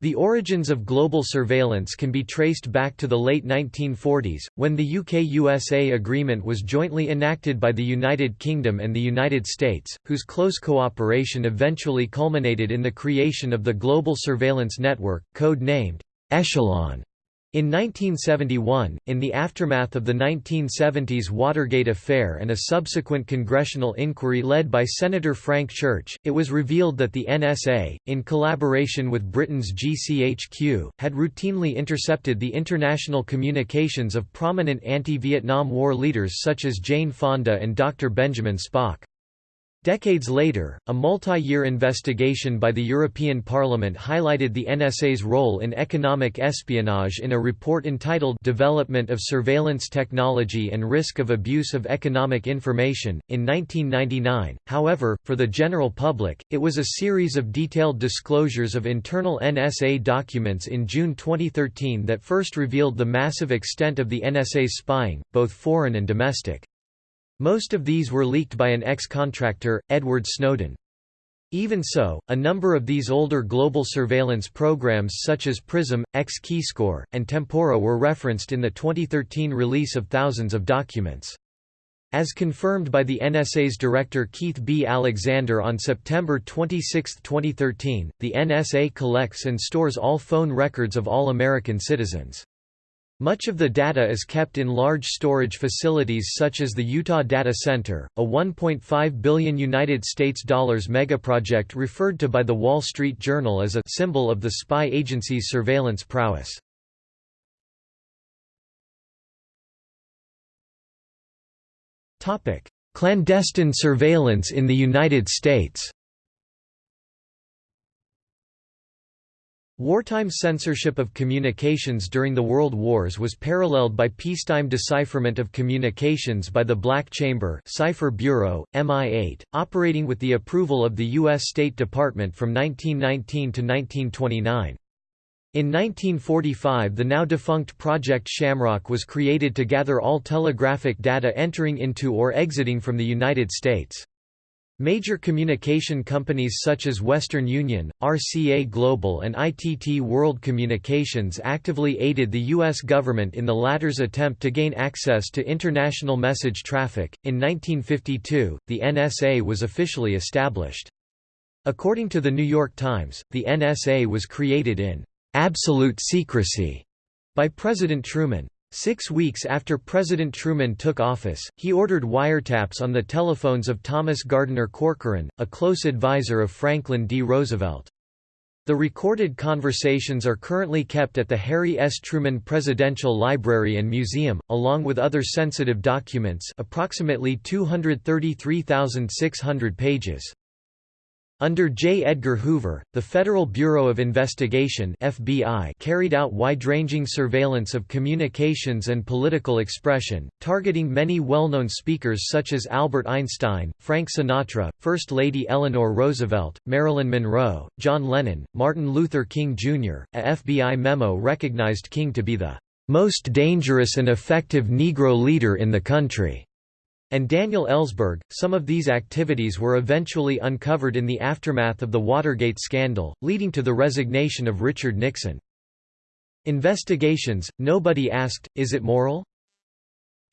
The origins of global surveillance can be traced back to the late 1940s, when the UK-USA agreement was jointly enacted by the United Kingdom and the United States, whose close cooperation eventually culminated in the creation of the Global Surveillance Network, code-named Echelon. In 1971, in the aftermath of the 1970s Watergate affair and a subsequent congressional inquiry led by Senator Frank Church, it was revealed that the NSA, in collaboration with Britain's GCHQ, had routinely intercepted the international communications of prominent anti-Vietnam War leaders such as Jane Fonda and Dr. Benjamin Spock. Decades later, a multi-year investigation by the European Parliament highlighted the NSA's role in economic espionage in a report entitled Development of Surveillance Technology and Risk of Abuse of Economic Information. In 1999, however, for the general public, it was a series of detailed disclosures of internal NSA documents in June 2013 that first revealed the massive extent of the NSA's spying, both foreign and domestic. Most of these were leaked by an ex-contractor, Edward Snowden. Even so, a number of these older global surveillance programs such as PRISM, X-Keyscore, and Tempora were referenced in the 2013 release of thousands of documents. As confirmed by the NSA's director Keith B. Alexander on September 26, 2013, the NSA collects and stores all phone records of all American citizens. Much of the data is kept in large storage facilities such as the Utah Data Center, a 1.5 billion United States dollars megaproject referred to by the Wall Street Journal as a symbol of the spy agency's surveillance prowess. Clandestine surveillance in the United States Wartime censorship of communications during the World Wars was paralleled by peacetime decipherment of communications by the Black Chamber Cipher Bureau, MI8, operating with the approval of the U.S. State Department from 1919 to 1929. In 1945 the now defunct Project Shamrock was created to gather all telegraphic data entering into or exiting from the United States. Major communication companies such as Western Union, RCA Global and ITT World Communications actively aided the U.S. government in the latter's attempt to gain access to international message traffic. In 1952, the NSA was officially established. According to the New York Times, the NSA was created in absolute secrecy by President Truman. Six weeks after President Truman took office, he ordered wiretaps on the telephones of Thomas Gardiner Corcoran, a close advisor of Franklin D. Roosevelt. The recorded conversations are currently kept at the Harry S. Truman Presidential Library and Museum, along with other sensitive documents approximately 233,600 pages. Under J. Edgar Hoover, the Federal Bureau of Investigation FBI carried out wide-ranging surveillance of communications and political expression, targeting many well-known speakers such as Albert Einstein, Frank Sinatra, First Lady Eleanor Roosevelt, Marilyn Monroe, John Lennon, Martin Luther King Jr. A FBI memo recognized King to be the most dangerous and effective Negro leader in the country and Daniel Ellsberg. Some of these activities were eventually uncovered in the aftermath of the Watergate scandal, leading to the resignation of Richard Nixon. Investigations, nobody asked, is it moral?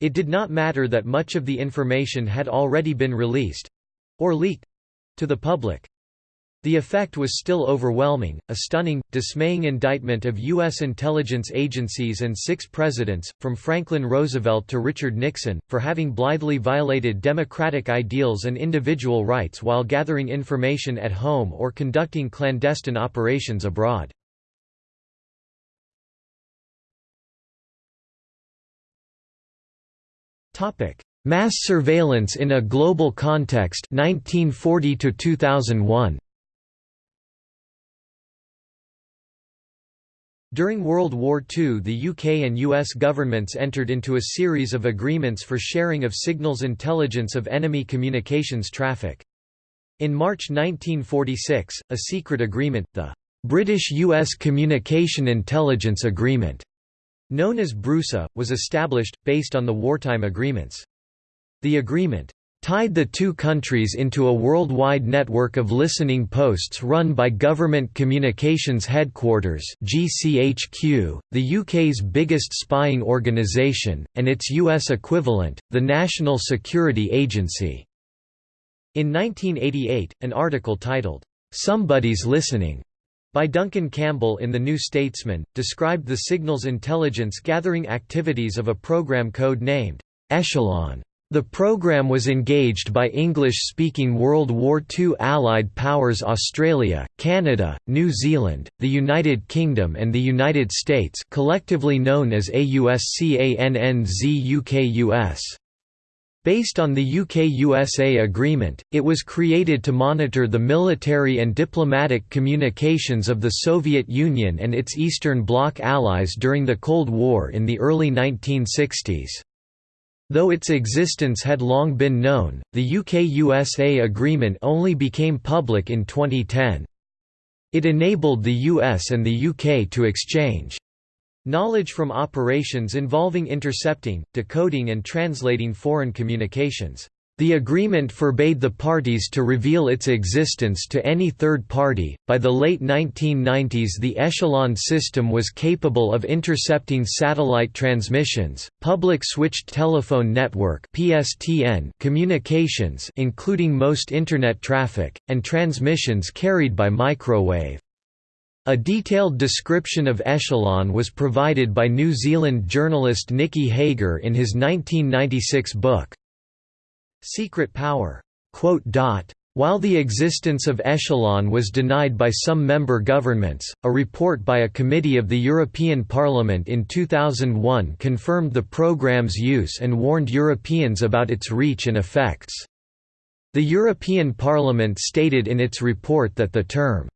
It did not matter that much of the information had already been released—or leaked—to the public. The effect was still overwhelming, a stunning, dismaying indictment of U.S. intelligence agencies and six presidents, from Franklin Roosevelt to Richard Nixon, for having blithely violated democratic ideals and individual rights while gathering information at home or conducting clandestine operations abroad. Mass surveillance in a global context 1940 to 2001 During World War II the UK and US governments entered into a series of agreements for sharing of signals intelligence of enemy communications traffic. In March 1946, a secret agreement, the British-US Communication Intelligence Agreement, known as BRUSA, was established, based on the wartime agreements. The agreement tied the two countries into a worldwide network of listening posts run by Government Communications Headquarters GCHQ, the UK's biggest spying organisation, and its US equivalent, the National Security Agency. In 1988, an article titled, "'Somebody's Listening' by Duncan Campbell in The New Statesman, described the signals intelligence gathering activities of a program code named Echelon. The program was engaged by English-speaking World War II Allied powers Australia, Canada, New Zealand, the United Kingdom and the United States collectively known as AUSCANNZUKUS. Based on the UK-USA agreement, it was created to monitor the military and diplomatic communications of the Soviet Union and its Eastern Bloc allies during the Cold War in the early 1960s. Though its existence had long been known, the UK-USA agreement only became public in 2010. It enabled the US and the UK to exchange Knowledge from operations involving intercepting, decoding and translating foreign communications. The agreement forbade the parties to reveal its existence to any third party. By the late 1990s, the Echelon system was capable of intercepting satellite transmissions, public switched telephone network (PSTN) communications, including most internet traffic, and transmissions carried by microwave. A detailed description of Echelon was provided by New Zealand journalist Nicky Hager in his 1996 book, Secret Power. While the existence of Echelon was denied by some member governments, a report by a committee of the European Parliament in 2001 confirmed the program's use and warned Europeans about its reach and effects. The European Parliament stated in its report that the term,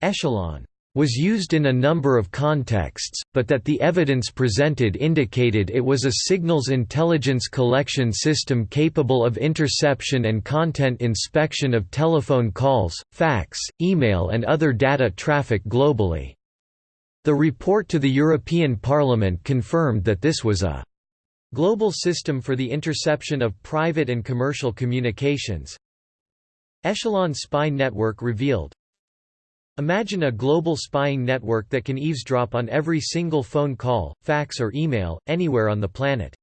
echelon was used in a number of contexts, but that the evidence presented indicated it was a signals intelligence collection system capable of interception and content inspection of telephone calls, fax, email and other data traffic globally. The report to the European Parliament confirmed that this was a global system for the interception of private and commercial communications. Echelon Spy Network revealed, Imagine a global spying network that can eavesdrop on every single phone call, fax or email, anywhere on the planet.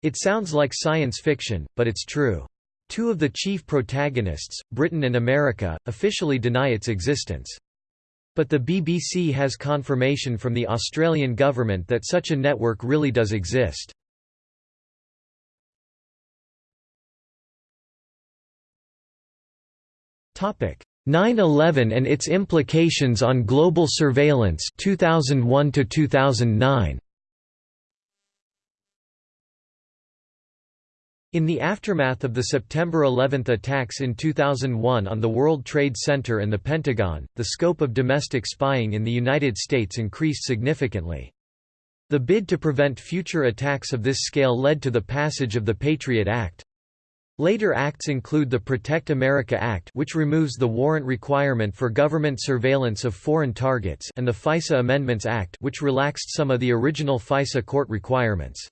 It sounds like science fiction, but it's true. Two of the chief protagonists, Britain and America, officially deny its existence. But the BBC has confirmation from the Australian government that such a network really does exist. 9/11 and its implications on global surveillance 2001 to 2009 In the aftermath of the September 11 attacks in 2001 on the World Trade Center and the Pentagon, the scope of domestic spying in the United States increased significantly. The bid to prevent future attacks of this scale led to the passage of the Patriot Act. Later acts include the Protect America Act which removes the warrant requirement for government surveillance of foreign targets and the FISA Amendments Act which relaxed some of the original FISA court requirements.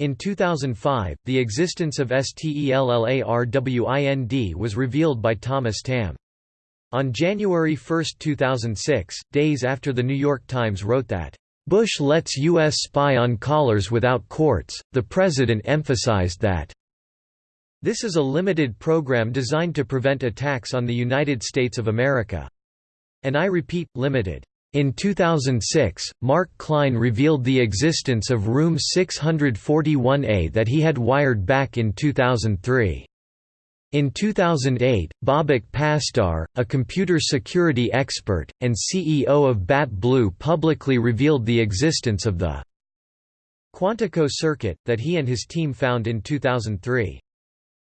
In 2005, the existence of STELLARWIND was revealed by Thomas Tamm. On January 1, 2006, days after The New York Times wrote that, "...Bush lets U.S. spy on callers without courts, the president emphasized that this is a limited program designed to prevent attacks on the United States of America. And I repeat, limited. In 2006, Mark Klein revealed the existence of Room 641A that he had wired back in 2003. In 2008, Babak Pasdar, a computer security expert, and CEO of BatBlue publicly revealed the existence of the Quantico circuit, that he and his team found in 2003.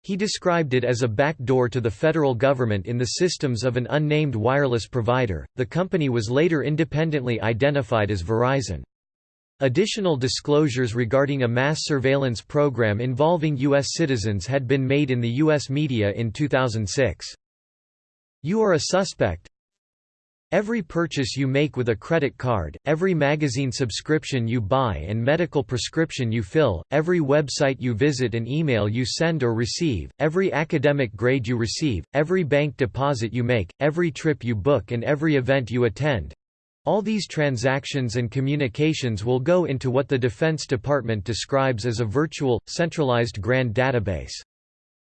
He described it as a backdoor to the federal government in the systems of an unnamed wireless provider. The company was later independently identified as Verizon. Additional disclosures regarding a mass surveillance program involving U.S. citizens had been made in the U.S. media in 2006. You are a suspect. Every purchase you make with a credit card, every magazine subscription you buy and medical prescription you fill, every website you visit and email you send or receive, every academic grade you receive, every bank deposit you make, every trip you book and every event you attend, all these transactions and communications will go into what the Defense Department describes as a virtual, centralized grand database.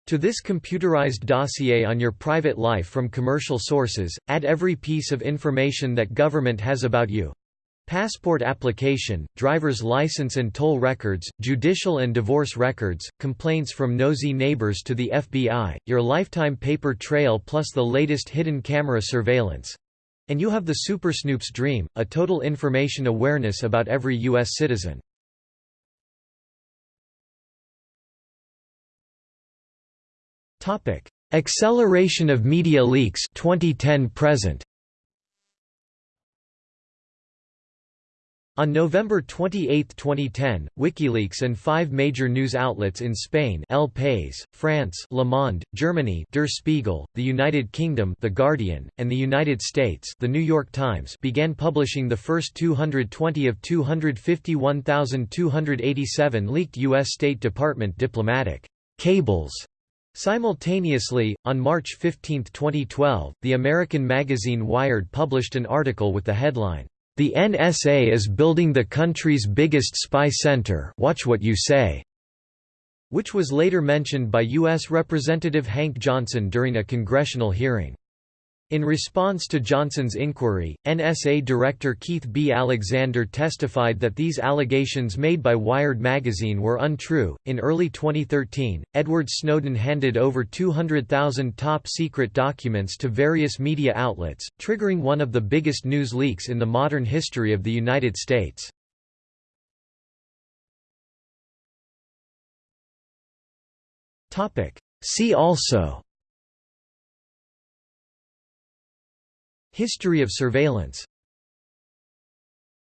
To this computerized dossier on your private life from commercial sources, add every piece of information that government has about you. Passport application, driver's license and toll records, judicial and divorce records, complaints from nosy neighbors to the FBI, your lifetime paper trail plus the latest hidden camera surveillance. And you have the Super Snoop's dream, a total information awareness about every U.S. citizen. Topic: Acceleration of media leaks 2010 present. On November 28, 2010, WikiLeaks and five major news outlets in Spain El País, France Le Monde, Germany Der Spiegel, the United Kingdom The Guardian, and the United States The New York Times began publishing the first 220 of 251,287 leaked U.S. State Department diplomatic cables Simultaneously, on March 15, 2012, the American magazine Wired published an article with the headline, "'The NSA is building the country's biggest spy center watch what you say' which was later mentioned by U.S. Representative Hank Johnson during a congressional hearing. In response to Johnson's inquiry, NSA Director Keith B. Alexander testified that these allegations made by Wired magazine were untrue. In early 2013, Edward Snowden handed over 200,000 top secret documents to various media outlets, triggering one of the biggest news leaks in the modern history of the United States. See also History of surveillance